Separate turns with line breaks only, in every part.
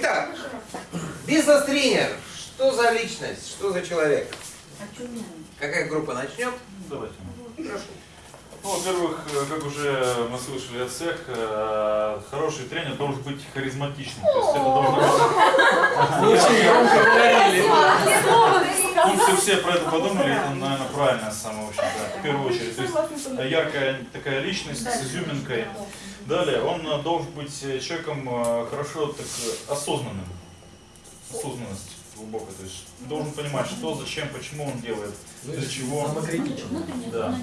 Итак, бизнес-тренер. Что за личность? Что за человек? Какая группа начнет?
Давайте.
Прошу.
Ну, во-первых, э, как уже мы слышали от всех, э, хороший тренер должен быть харизматичным. То есть это должно быть... Функции все про это подумали, это, наверное, правильно самое, в общем-то, в первую очередь. То есть яркая такая личность с изюминкой. Далее, он э, должен быть э, человеком э, хорошо так осознанным. Осознанность глубокая. То есть должен понимать, что, зачем, почему он делает, для чего.
Самокритично.
Да.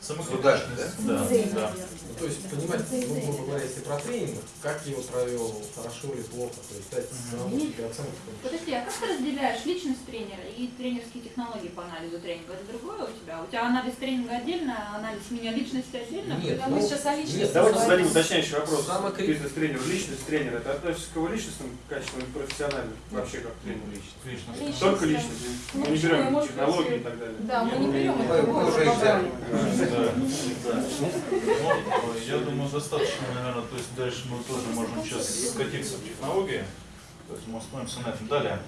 Самокритичность. Да, да.
Ну, то есть понимать, ну, грубо говоря, если про тренинг, как его провел, хорошо или плохо, то есть дать самому себе оценку.
Подожди, а как ты разделяешь личность тренера и тренерские технологии по анализу тренинга? Это другое у тебя? У тебя анализ тренинга отдельно, а анализ меня личности отдельно?
Нет,
Когда
ну,
мы сейчас о личности
нет,
Давайте зададим уточняющий вопрос.
Самокрит-
Бизнес-тренеру, личность тренера, это относится к его личностным качествам или профессиональным? Вообще как к тренеру личности?
Лично.
Личность,
Только личность. Мы не берем технологии и так далее.
Да, мы не берем
Мы-
это
мы уже.
Ну, я думаю, достаточно, наверное, то есть дальше мы тоже можем сейчас скатиться в технологии. То есть мы остановимся на этом. Далее.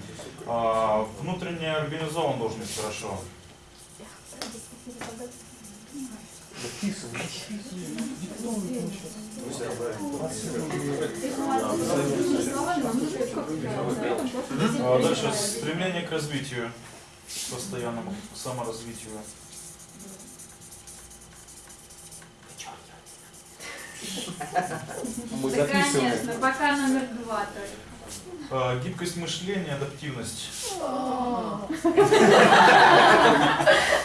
А, внутренне организован должен быть хорошо. А дальше стремление к развитию, постоянному саморазвитию.
Мы
Да, конечно, пока номер два только.
А, гибкость мышления, адаптивность.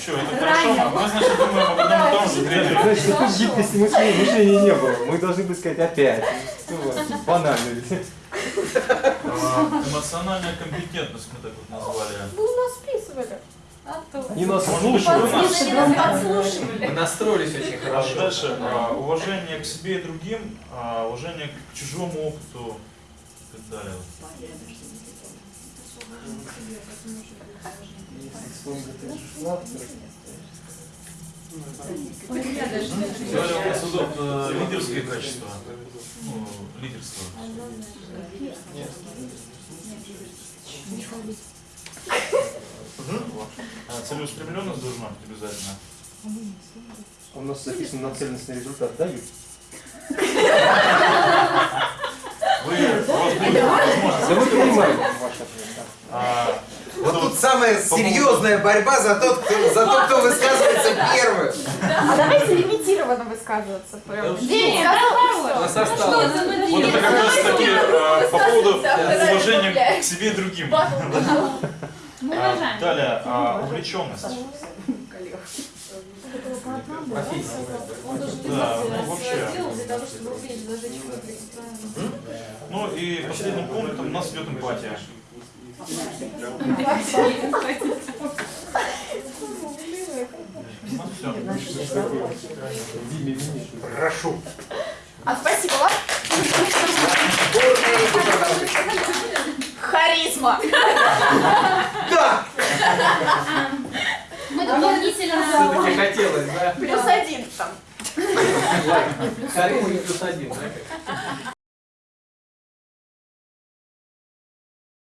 Что, это хорошо? Мы, значит, думаем об одном и том же.
Значит, тут гибкости мышления, не было. Мы должны были сказать опять. Банально ведь.
А, Эмоциональная компетентность мы так вот назвали.
Вы у нас списывали. А то.
Не нас слушают.
подслушивали.
Мы настроились очень
А
хорошо.
Дальше а, уважение к себе и другим, а, уважение к чужому опыту и так далее. Далее у нас идут э, лидерские качества. Ну, лидерство. А, Целеустремленность должна быть обязательно.
У нас записано нацеленность на результат. Дают.
Вы, у вас будет возможность.
Да ответ. да.
А,
самая серьезная борьба за тот, кто, за тот, кто высказывается первым.
А давайте лимитированно высказываться. Прям.
Денег,
состав.
Что за мы
Вот это как раз таки а, по поводу уважения к себе и другим.
Мы
А. Далее, а, увлеченность.
Профессия.
Да, ну вообще. Ну и последним пунктом у нас идет эмпатия. Все.
Прошу.
А спасибо вам. Харизма.
Да!
Мы дополнительно...
Все-таки хотелось, да?
Плюс один там.
Харизма плюс один, да?